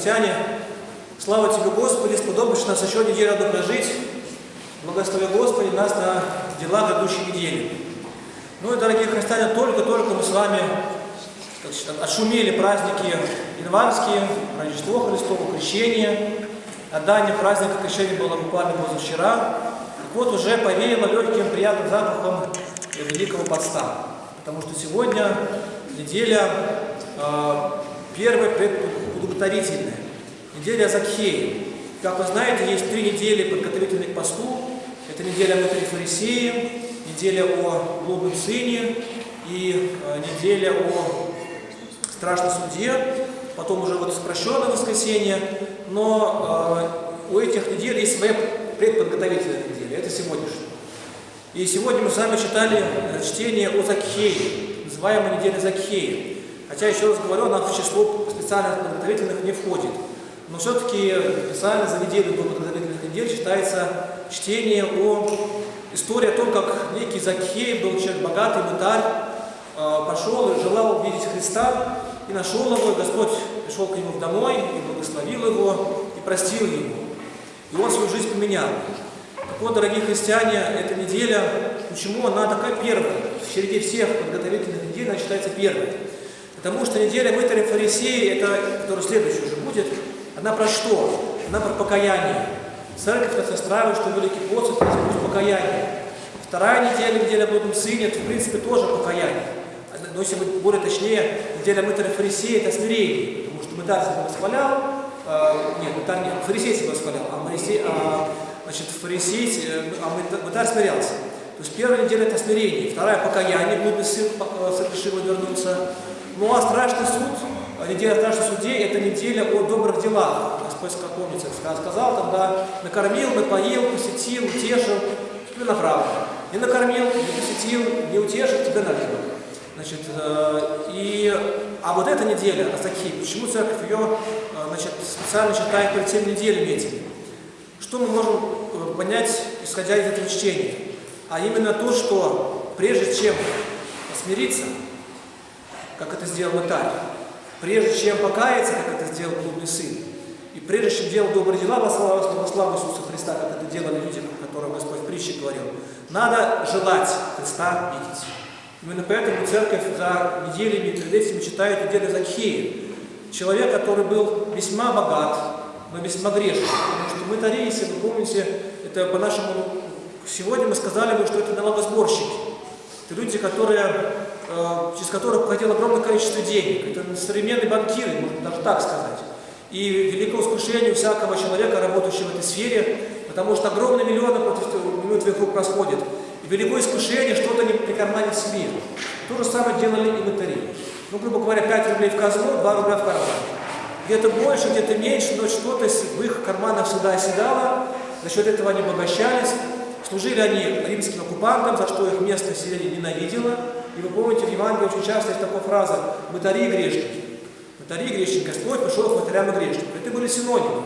христиане. Слава Тебе, Господи, сподобишь нас еще неделю одну прожить. Благослови, Господи, нас на дела грядущей недели. Ну и, дорогие христиане, только-только мы с вами отшумели праздники январские, Рождество Христово, Крещение. Отдание праздника Крещения было буквально позавчера. Так вот, уже повеяло легким приятным запахом Великого Поста. Потому что сегодня неделя э, первая предподготовительная. Неделя Закхея. Как вы знаете, есть три недели подготовительных к посту. Это неделя внутри фарисеи, неделя о блудном сыне и э, неделя о страшном суде, потом уже вот спрощенное воскресенье, но э, у этих недель есть своя предподготовительная неделя, это сегодняшняя. И сегодня мы с вами читали э, чтение о Закхее, называемой неделе Закхея. Хотя, еще раз говорю, она в число специальных подготовительных не входит. Но все-таки специально за неделю до подготовительных недель читается чтение о истории о том, как некий Закхей был человек богатый, мытарь, э, пошел и желал увидеть Христа, и нашел его, и Господь пришел к нему домой, и благословил его, и простил его. И он свою жизнь поменял. Так вот, дорогие христиане, эта неделя, почему она такая первая? В череде всех подготовительных недель она считается первой. Потому что неделя мытаря фарисеи, это, которая следующая уже будет, она про что? Она про покаяние. Церковь нас настраивает, что Великий пост – это покаяние. Вторая неделя, неделя о блудном сыне, это, в принципе, тоже покаяние но если быть более точнее, неделя мытаря фарисея – это смирение, потому что мытарь себя восхвалял, э, нет, мытарь нет, фарисей себя восхвалял, а, фарисей, а значит, фарисей, а мытарь смирялся. То есть первая неделя – это смирение, вторая – покаяние, блудный сын совершил и. Ну а страшный суд, неделя страшных судей – это неделя о добрых делах. Господь, как помните, сказал там, накормил, напоил, посетил, утешил, тебе направо. Не накормил, не посетил, не утешил, тебе налево. Значит, э, и, а вот эта неделя, Асахи, почему церковь ее э, значит, специально считает перед всеми неделями этими? Что мы можем э, понять, исходя из этого чтения? А именно то, что прежде чем смириться, как это сделал Мытарь, прежде чем покаяться, как это сделал блудный сын, и прежде чем делать добрые дела во славу, во славу Иисуса Христа, как это делали люди, которые Господь в притче говорил, надо желать Христа видеть. Именно поэтому церковь за неделями перед этим читает неделю Закхея. Человек, который был весьма богат, но весьма грешный. Потому что мы тари, если вы помните, это по-нашему, сегодня мы сказали бы, что это налогосборщики. Это люди, которые, через которых проходило огромное количество денег. Это современные банкиры, можно даже так сказать. И великое искушение всякого человека, работающего в этой сфере, потому что огромные миллионы против минут твоих рук расходят великое искушение что-то не прикарманить себе. То же самое делали и мытари. Ну, грубо говоря, 5 рублей в казну, 2 рубля в карман. Где-то больше, где-то меньше, но что-то в их карманах всегда оседало, за счет этого они обогащались. Служили они римским оккупантам, за что их местное население ненавидело. И вы помните, в Евангелии очень часто есть такая фраза «мытари и грешники». Мытари и грешники. Господь пришел к мытарям и грешникам. Это были синонимы.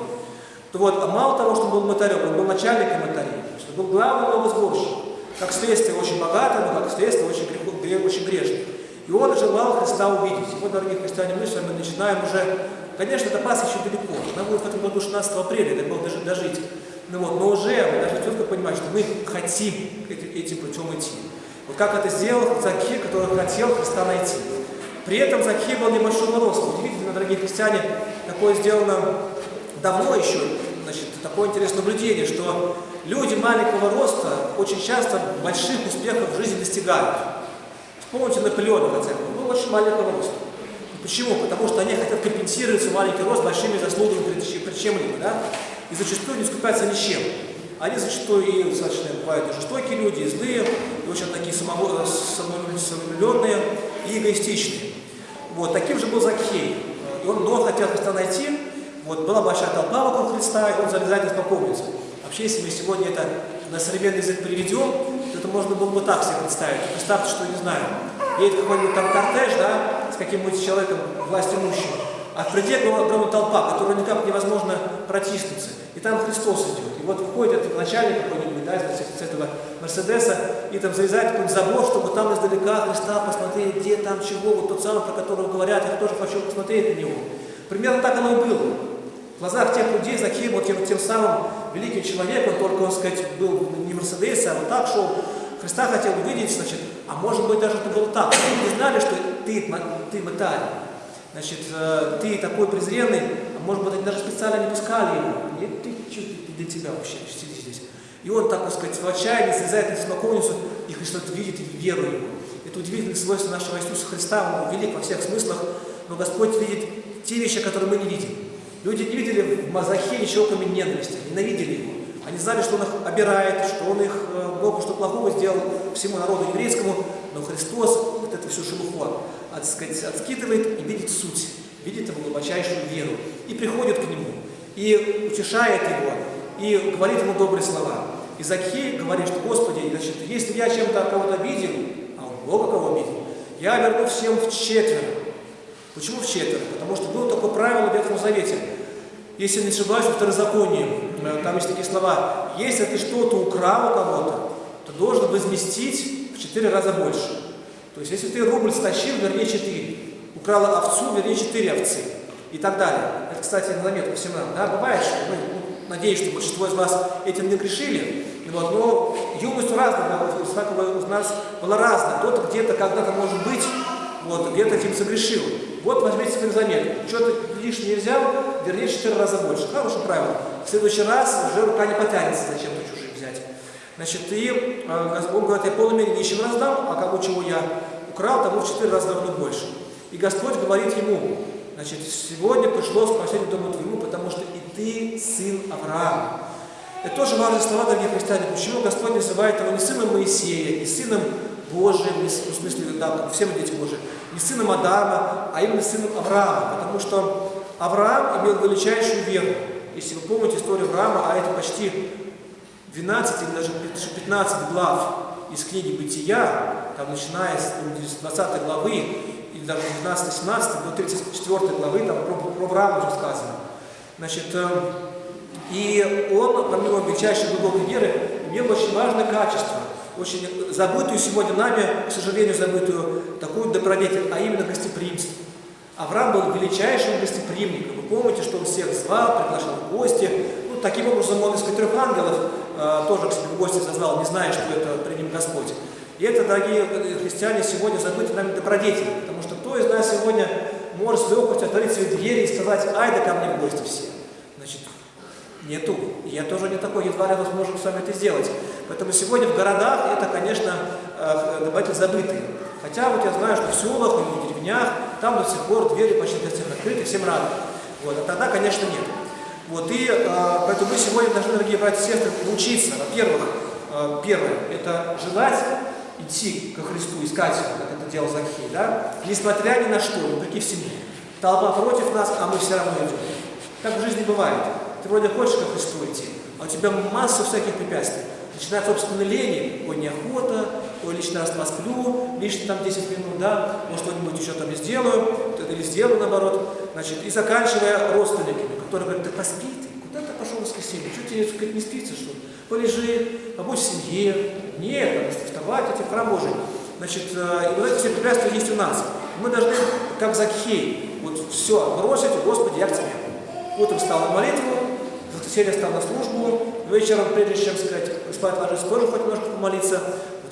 То вот, а мало того, что он был мытарем, он был начальником мытарей, что был главным новосборщиком как следствие очень богатый, но как следствие очень, грех, очень грешный. И он желал Христа увидеть. И вот, дорогие христиане, мы с вами начинаем уже, конечно, это Пасха еще далеко, она будет в этом году 16 апреля, это было даже дожить. Ну вот, но уже мы должны четко понимать, что мы хотим этим путем идти. Вот как это сделал Закхей, который хотел Христа найти. При этом Закхей был небольшого роста. Удивительно, дорогие христиане, такое сделано давно еще, значит, такое интересное наблюдение, что люди маленького роста очень часто больших успехов в жизни достигают. Вспомните Наполеона, хотя бы, был очень маленького роста. Почему? Потому что они хотят компенсировать свой маленький рост большими заслугами перед чем-либо, да? И зачастую не скупятся ни с чем. Они зачастую и достаточно бывают и жестокие люди, и злые, и очень такие самовлюбленные и эгоистичные. Вот, таким же был Закхей. И он, но хотел Христа найти, вот, была большая толпа вокруг Христа, и он залезает и спокойница. Вообще, если мы сегодня это на современный язык переведем, то это можно было бы так себе представить. Представьте, что, не знаю, едет какой-нибудь там кортеж, да, с каким-нибудь человеком, власть имущим, а впереди огромная толпа, которую никак невозможно протиснуться. И там Христос идет. И вот выходит начальник какой-нибудь, да, с этого Мерседеса, и там залезает какой-нибудь забор, чтобы там издалека Христа посмотреть, где там, чего, вот тот самый, про которого говорят, я тоже хочу посмотреть на него. Примерно так оно и было. В глазах тех людей Закхей был тем, тем самым великим человеком, только он, сказать, был не Мерседес, а вот так шел. Христа хотел увидеть, значит, а может быть даже это было так. Они не знали, что ты, ты металь. Значит, э, ты такой презренный, а может быть, они даже специально не пускали его. Нет, ты, что для тебя вообще, сиди здесь. И он, так сказать, в отчаянии слезает на смоковницу, и Христос видит и верует ему. Это удивительное свойство нашего Иисуса Христа, он велик во всех смыслах, но Господь видит те вещи, которые мы не видим. Люди не видели в Мазахе ничего, кроме ненависти, ненавидели его. Они знали, что он их обирает, что он их э, много что плохого сделал всему народу еврейскому, но Христос это все шелуху от, сказать, отскидывает и видит суть, видит его глубочайшую веру и приходит к нему, и утешает его, и говорит ему добрые слова. И Закхей говорит, что, Господи, значит, если я чем-то кого-то обидел, а он много кого обидел, я верну всем в четверо. Почему в четверо? Потому что было такое правило в Ветхом Завете. Если не ошибаюсь, во второзаконии, э, там есть такие слова, если ты что-то украл у кого-то, то должен возместить в четыре раза больше. То есть, если ты рубль стащил, вернее четыре. Украл овцу, вернее четыре овцы. И так далее. Это, кстати, на заметку всем нам. Да, бывает, что мы, ну, надеюсь, что большинство из вас этим не грешили. Вот, но юность разная, у нас была разная. Кто-то где-то когда-то, может быть, вот, где-то этим согрешил. Вот возьмите себе заметку. Что-то лишнее взял, вернее, четыре раза больше. Хорошее правило. В следующий раз уже рука не потянется, зачем-то чужих взять. Значит, и э, он говорит, я полной мере нищим раздам, а кому чего я украл, тому в четыре раза равно больше. И Господь говорит ему, значит, сегодня пришло спасение дому твоему, потому что и ты сын Авраама. Это тоже важные слова, дорогие христиане. Почему Господь называет его не сыном Моисея, не сыном Божиим, в смысле, да, все мы дети Божии, не сыном Адама, а именно сыном Авраама, потому что Авраам имел величайшую веру. Если вы помните историю Авраама, а это почти 12 или даже 15 глав из книги «Бытия», там начиная с 20 главы, или даже 19-17 до 34 главы, там про, про Авраама уже сказано. Значит, э, и он, помимо величайшей глубокой веры, имел очень важное качество, очень забытую сегодня нами, к сожалению, забытую такую добродетель, а именно гостеприимство. Авраам был величайшим гостеприимником. Вы помните, что он всех звал, приглашал в гости. Ну, таким образом, он из трех ангелов тоже к себе в гости зазвал, не зная, что это при ним Господь. И это, дорогие христиане, сегодня забыты нами добродетель, потому что кто из нас сегодня может с легкостью отворить свои двери и сказать, ай да ко мне в гости все. Значит, нету. Я тоже не такой, едва ли сможем с вами это сделать. Поэтому сегодня в городах это, конечно, э, добавитель забытый. Хотя вот я знаю, что в селах и в деревнях там до сих пор двери почти для всех открыты, всем рады. Вот, а тогда, конечно, нет. Вот, и э, поэтому мы сегодня должны, дорогие братья и сестры, научиться, во-первых, э, первое, это желать идти ко Христу, искать его, как это делал Захей, да, несмотря ни на что, вопреки всему. Толпа против нас, а мы все равно идем. Так в жизни бывает. Ты вроде хочешь ко Христу идти, а у тебя масса всяких препятствий. Начинает, собственно, лени, ой, неохота, лишний раз посплю, лишние там 10 минут, да, может, что-нибудь еще там сделаю, или сделаю наоборот, значит, и заканчивая родственниками, которые говорят, да поспи ты, куда ты пошел в воскресенье, что тебе, сказать, не спится, что ли? Полежи, побудь в семье, нет, надо вставать, эти храм Божий. Значит, э, и вот эти все препятствия есть у нас. Мы должны, как Закхей, вот все бросить, Господи, я к тебе. Утром встал на молитву, в воскресенье встал на службу, вечером, прежде чем сказать, спать ложиться, тоже хоть немножко помолиться,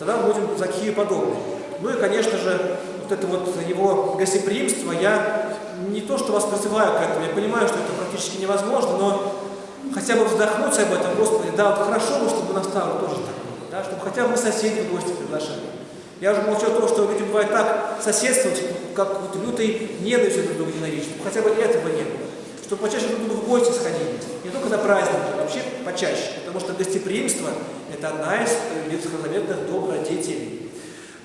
тогда будем Закхею подобны. Ну и, конечно же, вот это вот его гостеприимство, я не то, что вас призываю к этому, я понимаю, что это практически невозможно, но хотя бы вздохнуть об этом, Господи, да, вот хорошо бы, чтобы настало тоже так было, да, чтобы хотя бы мы соседей в гости приглашали. Я уже молчу о том, что люди бывает так соседствовать, как вот лютой ненавистью друг друга ненавидеть, чтобы хотя бы этого не было. Чтобы почаще друг другу в гости сходили. Не только на праздники, а вообще почаще. Потому что гостеприимство – это одна из ветхозаветных добродетелей.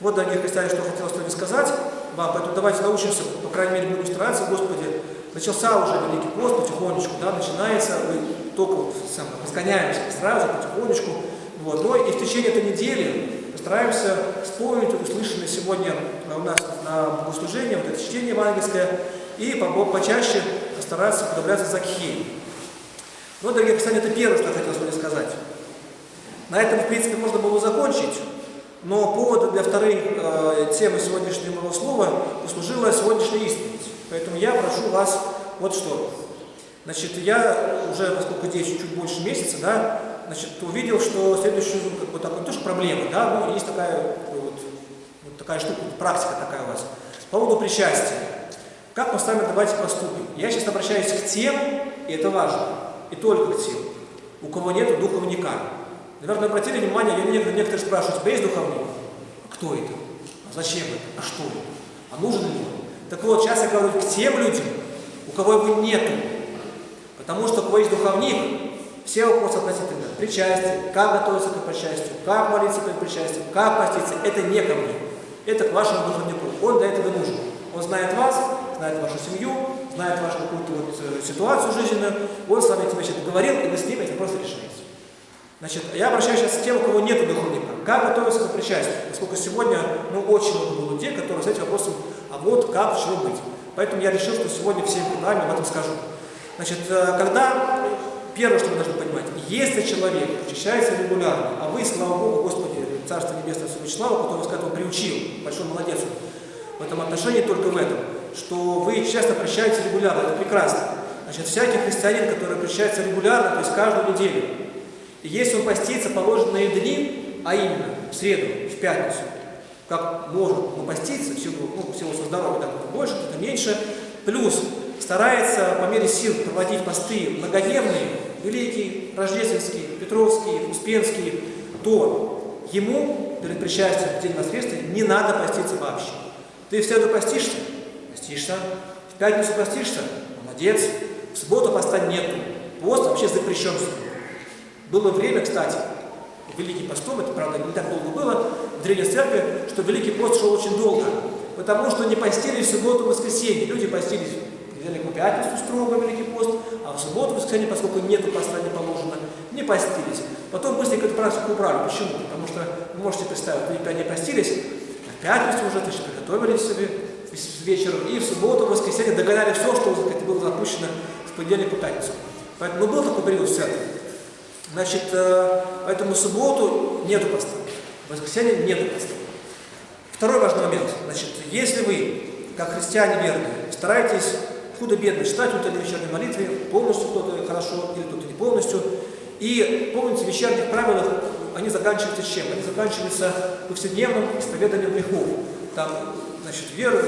Вот, дорогие христиане, что хотел сегодня сказать вам. Поэтому давайте научимся, по крайней мере, будем стараться, Господи. Начался уже Великий пост, потихонечку, да, начинается, мы только вот сам, разгоняемся сразу, потихонечку. Вот. Но и в течение этой недели постараемся вспомнить услышанное сегодня у нас на богослужении, вот это чтение евангельское, и почаще постараться подобляться Закхею. Ну, дорогие христиане, это первое, что я хотел сегодня сказать. На этом, в принципе, можно было закончить. Но поводом для второй э, темы сегодняшнего моего слова послужила сегодняшняя исповедь. Поэтому я прошу вас вот что. Значит, я уже, поскольку здесь чуть больше месяца, да, значит, увидел, что следующая, ну, как бы такой, тоже проблема, да, но есть такая вот, вот такая штука, практика такая у вас. По поводу причастия. Как мы с вами давайте поступим? Я сейчас обращаюсь к тем, и это важно, и только к тем, у кого нет духовника. Наверное, обратили внимание, я некоторые, некоторые спрашивают, у тебя есть духовник? А кто это? А зачем это? А что это? А нужен ли он? Так вот, сейчас я говорю к тем людям, у кого его нету. Потому что у кого есть духовник, все вопросы относительно причастия, как готовиться к причастию, как молиться перед причастием, как поститься, это не ко мне. Это к вашему духовнику. Он для этого нужен. Он знает вас, знает вашу семью, знает вашу какую-то вот э, ситуацию жизненную. Он с вами эти вещи договорил, и вы с ним эти просто решаете. Значит, я обращаюсь сейчас к тем, у кого нет духовника. Как готовиться к причастию? Поскольку сегодня, ну, очень много людей, которые с этим вопросом, а вот как, чего быть. Поэтому я решил, что сегодня всем преданию об этом скажу. Значит, э, когда, первое, что вы должны понимать, если человек очищается регулярно, а вы, слава Богу, Господи, Царство Небесное Всевышнего, который вас к этому приучил, большой молодец в этом отношении только в этом, что вы часто прощаете регулярно, это прекрасно. Значит, всякий христианин, который прощается регулярно, то есть каждую неделю, и если он постится положенные дни, а именно в среду, в пятницу, как может он поститься, всего, ну, всего со здоровья, так это больше, это меньше, плюс старается по мере сил проводить посты многодневные, великие, рождественские, петровские, успенские, то ему перед причастием в день воскресенья не надо поститься вообще. Ты в среду постишься? Постишься. В пятницу постишься? Молодец. В субботу поста нету. Пост вообще запрещен Было время, кстати, Великий постом, это, правда, не так долго было, в Древней Церкви, что Великий пост шел очень долго, потому что не постились в субботу и воскресенье. Люди постились в Великую Пятницу строго Великий пост, а в субботу и воскресенье, поскольку нету поста не положено, не постились. Потом быстренько эту практику убрали. Почему? Потому что, вы можете представить, вы не постились, в пятницу уже, то есть приготовились себе вечером, и в субботу, в воскресенье догоняли все, что было запущено в понедельник по пятницу. Поэтому ну, был такой период в церкви. Значит, э, поэтому в субботу нету поста, в воскресенье нету поста. Второй важный момент. Значит, если вы, как христиане верные, стараетесь худо-бедно читать утренней вечерней молитве, полностью кто-то хорошо или кто-то не полностью, и помните, в вечерних правилах они заканчиваются чем? Они заканчиваются повседневным исповеданием грехов. Там, значит, веру,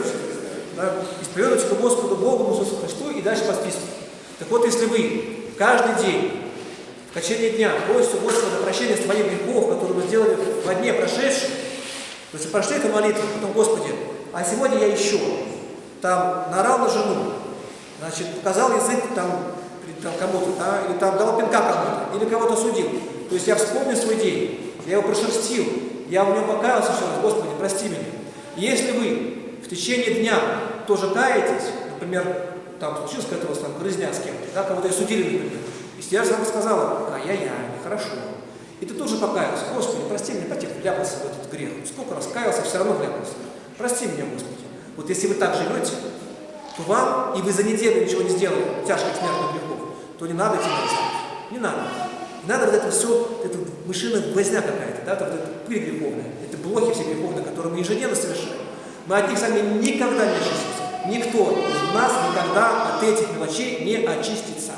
да, исповедуйте Господу Богу, Иисусу Христу и дальше по списку. Так вот, если вы каждый день, в течение дня, просите Господа прощения своих грехов, которые вы сделали во дне прошедшем, то есть прошли эту молитву, потом, Господи, а сегодня я еще там нарал на жену, значит, показал язык там, там кому-то, да, или там дал пинка кому-то, или кого-то судил. То есть я вспомнил свой день, я его прошерстил, я в нем покаялся раз, Господи, прости меня. Если вы в течение дня тоже каетесь, например, там случилось какая-то у вас там грызня с кем-то, да, кого-то и судили, например, вам сказала, ай-яй-яй, нехорошо. И ты тоже покаялся, Господи, прости меня, потек, вляпался в этот грех. Сколько раз каялся, все равно вляпался. Прости меня, Господи. Вот если вы так живете, то вам, и вы за неделю ничего не сделали, тяжких смертных грехов, то не надо идти на Не надо. Надо вот это все, это мышиная возня какая-то, да, вот это пыль греховная, это блохи все греховные, которые мы ежедневно совершаем. Мы от них сами никогда не очистимся. Никто из нас никогда от этих мелочей не очистится.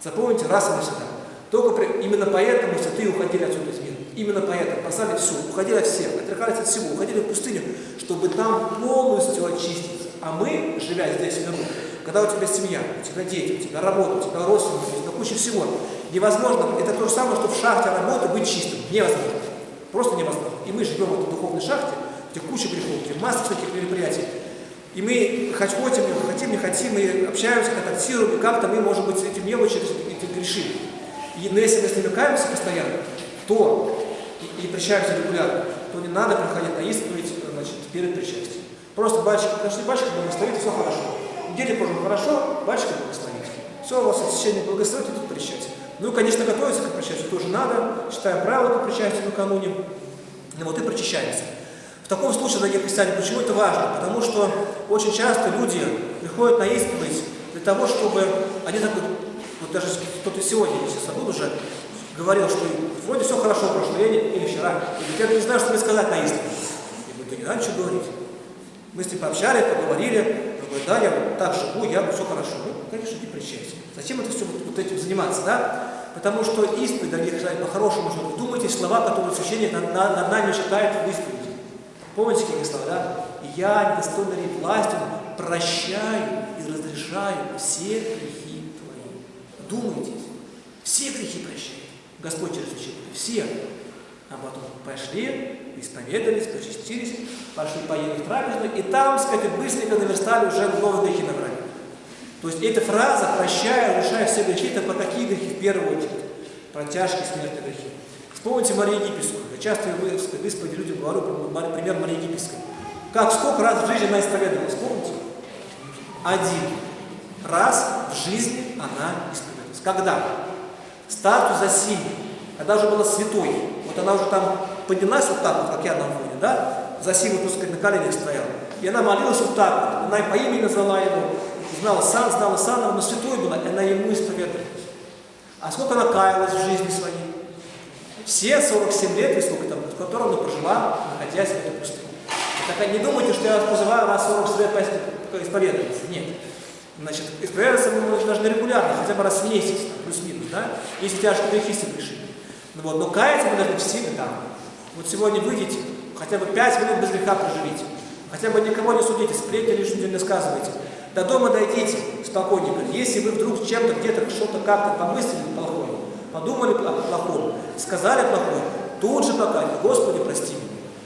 Запомните раз и навсегда. Только при, именно поэтому святые уходили отсюда из мира. Именно поэтому послали все, уходили от всех, отрекались от всего, уходили в пустыню, чтобы там полностью очиститься. А мы, живя здесь в миру, когда у тебя семья, у тебя дети, у тебя работа, у тебя родственники, у тебя куча всего, невозможно, это то же самое, что в шахте работы быть чистым. Невозможно. Просто невозможно. И мы живем в этой духовной шахте, куча где масса таких мероприятий. И мы хоть хотим, хотим, не хотим, мы общаемся, контактируем, и как-то мы, может быть, эти мелочи эти грешим. И но если мы с ними каемся постоянно, то и, и причаемся регулярно, то не надо приходить на исповедь значит, перед причастием. Просто батюшка, подошли, батюшка благословит, все хорошо. Неделю позже хорошо, батюшка благословит. Все, у вас течение благословит, и тут причастие. Ну и, конечно, готовиться к причастию тоже надо, читаем правила к причастию накануне, и вот и причащаемся. В таком случае, дорогие христиане, почему это важно? Потому что очень часто люди приходят на исповедь для того, чтобы они так вот, вот даже кто-то сегодня, если забыл уже, говорил, что вроде все хорошо прошло, я не, или вчера, или я не знаю, что мне сказать на исповедь. Я говорю, да не надо ничего говорить. Мы с ним пообщались, поговорили, говорит, да, я так живу, я все хорошо. Ну, конечно, не причастен. Зачем это все вот, вот этим заниматься, да? Потому что исповедь, дорогие христиане, по-хорошему, что слова, которые священник над, над нами читает в исповеди. Помните, какие слова, да? «Я, недостойный рей властью, прощаю и разрешаю все грехи твои». Думайте, все грехи прощает Господь через священника, все. А потом пошли, исповедались, причастились, пошли поели в трапезную, и там, сказать, быстренько наверстали уже новые грехи набрали. То есть эта фраза «прощаю, решаю все грехи» – это по какие грехи в первую очередь? Про тяжкие смертные грехи. Вспомните Марию Египетскую. Я часто в исповеди людям говорю пример Марии Египетской. Как, сколько раз в жизни она исповедовалась, помните? Один раз в жизни она исповедовалась. Когда? Статус за сильный, когда уже была святой. Вот она уже там поднялась вот так вот, как я на фоне, да? За силу, так сказать, на коленях стояла. И она молилась вот так вот. Она по имени назвала его, знала сам, знала сам, но святой была, и она ему исповедовалась. А сколько она каялась в жизни своей? Все 47 лет, или сколько там, в котором она прожила, находясь в этой пустыне. Так не думайте, что я вас позываю раз 40 лет исповедоваться. Нет. Значит, исправляться мы должны регулярно, хотя бы раз в месяц, плюс-минус, да, если тяжкие грехи совершили. Ну, вот, но каяться мы должны всегда. Вот сегодня выйдите, хотя бы 5 минут без греха проживите, хотя бы никого не судите, сплетни лишнего не сказывайте. До дома дойдите спокойненько. Если вы вдруг чем-то, где-то, что-то как-то помыслили подумали плохое, сказали плохое, тут же покаяться. Господи, прости меня.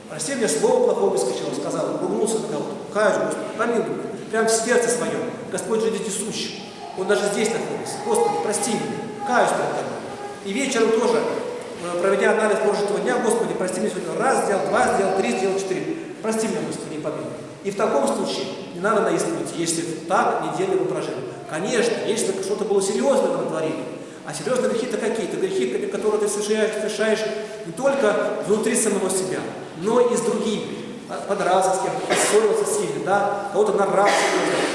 Прости меня, слово плохое выскочило, сказал, ругнулся на кого-то. Каюсь, Господи, помилуй прямо в сердце своем. Господь же вездесущий. Он даже здесь находится. Господи, прости меня, каюсь перед тобой. И вечером тоже, э, проведя анализ прожитого дня, Господи, прости меня сегодня раз сделал, два сделал, три сделал, четыре. Прости меня, Господи, не помилуй. И в таком случае не надо на исповедь, если так неделю вы прожили. Конечно, если что-то было серьезное вы натворили, а серьезные грехи-то какие-то грехи, которые ты совершаешь, совершаешь не только внутри самого себя, но и с другими подрался с кем-то, поссорился сильно, да, кого-то нарвался.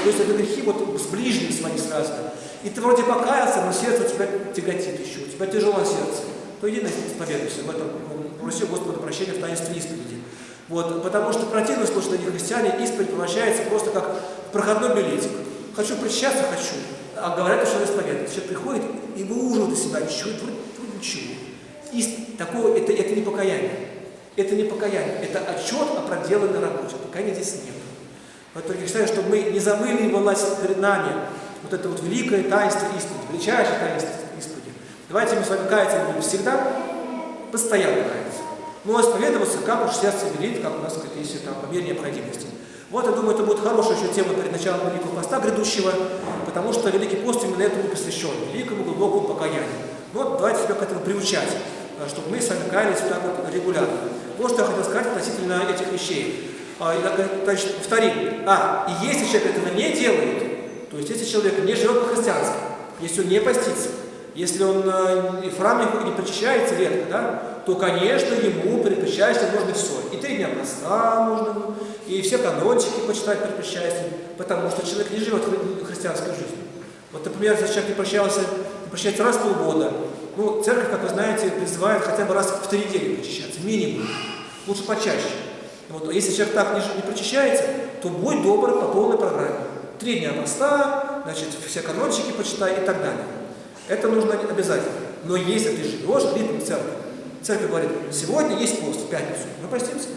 То есть это грехи вот с ближним своим связаны. И ты вроде покаялся, но сердце тебя тяготит еще, у тебя тяжело сердце. То иди на исповедуйся в этом, проси Господа прощения в таинстве исповеди. Вот, потому что противно слушать на них христиане, исповедь превращается просто как проходной билетик. Хочу причащаться, хочу. А говорят, что исповедуют. Человек приходит и выуживает из себя ничего, вроде, вроде ничего. И такого, это, это не покаяние. Это не покаяние, это отчет о проделанной работе. Покаяния здесь нет. Поэтому я считаю, чтобы мы не забыли его власть перед нами, вот это вот великое таинство исповеди, величайшее таинство исповеди. Давайте мы с вами каяться будем всегда, постоянно каяться. Ну, а исповедоваться, как уж сердце велит, как у нас, как если там, по мере необходимости. Вот, я думаю, это будет хорошая еще тема перед началом Великого Поста грядущего, потому что Великий Пост именно этому посвящен, великому глубокому покаянию. Вот, давайте себя к этому приучать, чтобы мы с вами каялись так вот регулярно. Вот что я хотел сказать относительно этих вещей. А, значит, повторим. А, и если человек этого не делает, то есть если человек не живет по-христиански, если он не постится, если он э, в храм не причащается редко, да, то, конечно, ему причастием нужно все. И три дня поста нужно, и все канончики почитать причастием, потому что человек не живет христианской жизнью. Вот, например, если человек не прощался, не прощается раз в полгода, ну, церковь, как вы знаете, призывает хотя бы раз в три недели причащаться, минимум. Лучше почаще. Вот, если человек так не, не причащается, то будь добр по полной программе. Три дня поста, значит, все канончики почитай и так далее. Это нужно обязательно. Но если ты живешь в ритме церкви, церковь говорит, сегодня есть пост, в пятницу, мы постимся.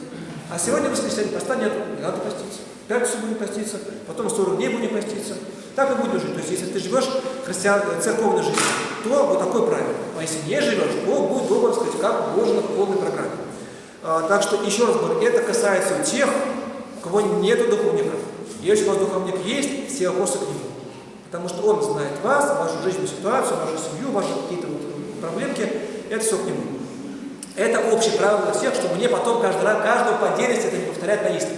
А сегодня в воскресенье поста нет, не надо поститься. В пятницу будем поститься, потом 40 дней будем поститься. Так и будем жить. То есть, если ты живешь христиан, церковной жизнью, то вот такое правило. А если не живешь, то будь добр, сказать, как можно по полной программе. А, так что, еще раз говорю, это касается тех, у кого нет духовника. Если у вас духовник есть, все вопросы к нему. Потому что он знает вас, вашу жизненную ситуацию, вашу семью, ваши какие-то вот проблемки, это все к нему. Это общее правило всех, чтобы мне потом каждый раз, каждого по отдельности это не повторять на исповедь.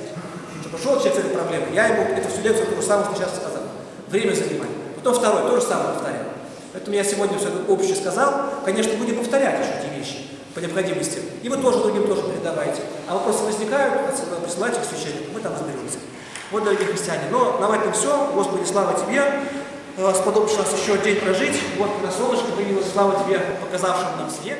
Что пошел человек с этой проблемой, я ему эту всю лекцию, то же самое сейчас сказал время занимать. Потом второй, то же самое повторяю. Поэтому я сегодня все это общее сказал. Конечно, будем повторять еще эти вещи по необходимости. И вы тоже другим тоже передавайте. А вопросы возникают, присылайте к священнику, мы там разберемся. Вот, дорогие христиане. Но на этом все. Господи, слава Тебе. Сподобишь нас еще день прожить. Вот, когда солнышко появилось, слава Тебе, показавшим нам свет.